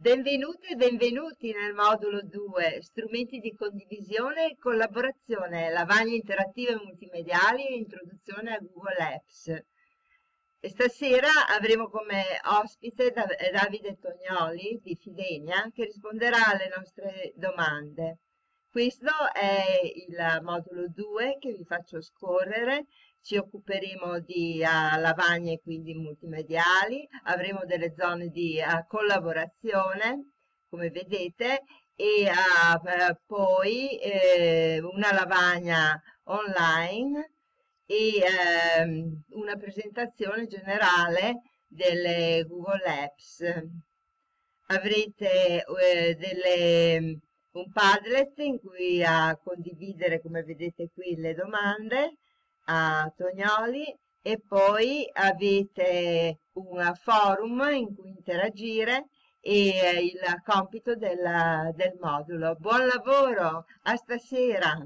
Benvenute e benvenuti nel modulo 2, strumenti di condivisione e collaborazione, lavagne interattive multimediali e introduzione a Google Apps. E stasera avremo come ospite Davide Tognoli di Fidenia che risponderà alle nostre domande. Questo è il modulo 2 che vi faccio scorrere ci occuperemo di uh, lavagne quindi multimediali, avremo delle zone di uh, collaborazione, come vedete, e uh, poi eh, una lavagna online e ehm, una presentazione generale delle Google Apps. Avrete eh, delle, un Padlet in cui a condividere, come vedete qui, le domande a Tognoli e poi avete un forum in cui interagire e il compito del, del modulo. Buon lavoro, a stasera!